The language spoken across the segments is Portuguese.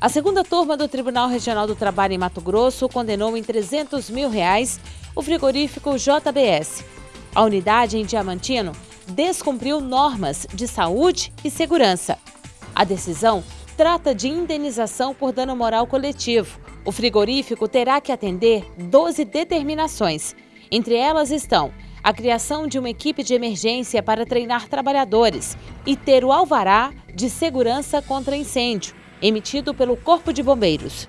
A segunda turma do Tribunal Regional do Trabalho em Mato Grosso condenou em 300 mil reais o frigorífico JBS. A unidade em Diamantino descumpriu normas de saúde e segurança. A decisão trata de indenização por dano moral coletivo. O frigorífico terá que atender 12 determinações. Entre elas estão a criação de uma equipe de emergência para treinar trabalhadores e ter o alvará de segurança contra incêndio, emitido pelo Corpo de Bombeiros.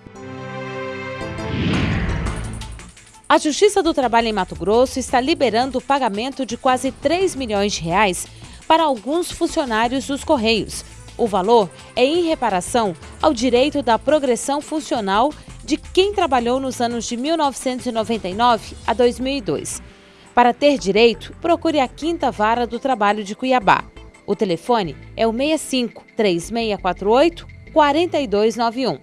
A Justiça do Trabalho em Mato Grosso está liberando o pagamento de quase 3 milhões de reais para alguns funcionários dos Correios. O valor é em reparação ao direito da progressão funcional de quem trabalhou nos anos de 1999 a 2002. Para ter direito, procure a Quinta Vara do Trabalho de Cuiabá. O telefone é o 65 3648 4291.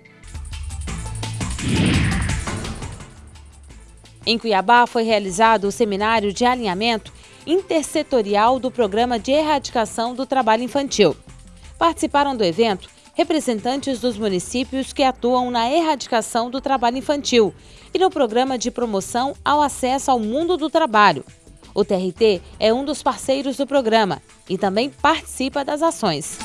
Em Cuiabá foi realizado o seminário de alinhamento intersetorial do Programa de Erradicação do Trabalho Infantil. Participaram do evento representantes dos municípios que atuam na erradicação do trabalho infantil e no programa de promoção ao acesso ao mundo do trabalho. O TRT é um dos parceiros do programa e também participa das ações.